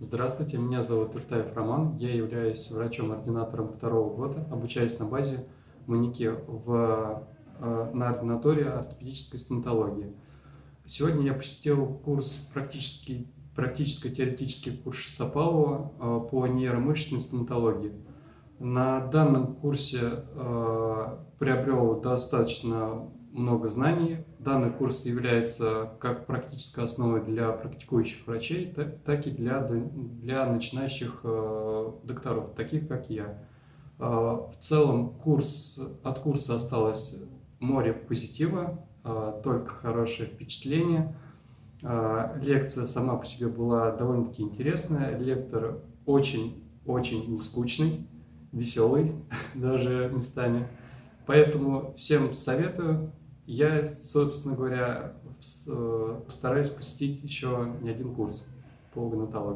Здравствуйте, меня зовут Туртаев Роман, я являюсь врачом-ординатором второго года, обучаюсь на базе манеке в, э, на ординатории ортопедической стоматологии. Сегодня я посетил курс практический, практическо-теоретический курс Шестопалова э, по нейромышечной стоматологии. На данном курсе э, приобрел достаточно много знаний. Данный курс является как практической основой для практикующих врачей, так и для, для начинающих э, докторов, таких как я. Э, в целом курс, от курса осталось море позитива, э, только хорошее впечатление. Лекция сама по себе была довольно-таки интересная. Лектор очень-очень не скучный, веселый даже местами. Поэтому всем советую я, собственно говоря, постараюсь посетить еще не один курс по гонатологии.